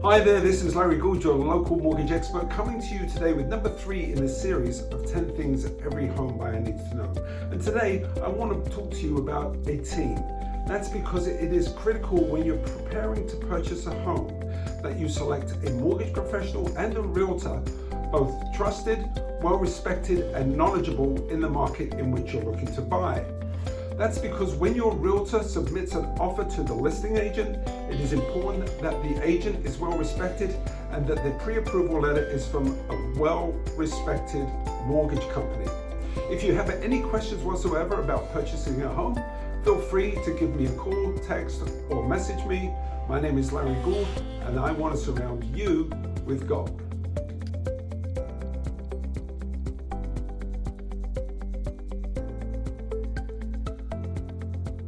Hi there, this is Larry Gould, your local mortgage expert, coming to you today with number three in a series of 10 things every home buyer needs to know. And today I want to talk to you about a team. That's because it is critical when you're preparing to purchase a home that you select a mortgage professional and a realtor, both trusted, well-respected and knowledgeable in the market in which you're looking to buy. That's because when your realtor submits an offer to the listing agent, it is important that the agent is well respected and that the pre-approval letter is from a well-respected mortgage company. If you have any questions whatsoever about purchasing a home, feel free to give me a call, text or message me. My name is Larry Gould and I want to surround you with gold.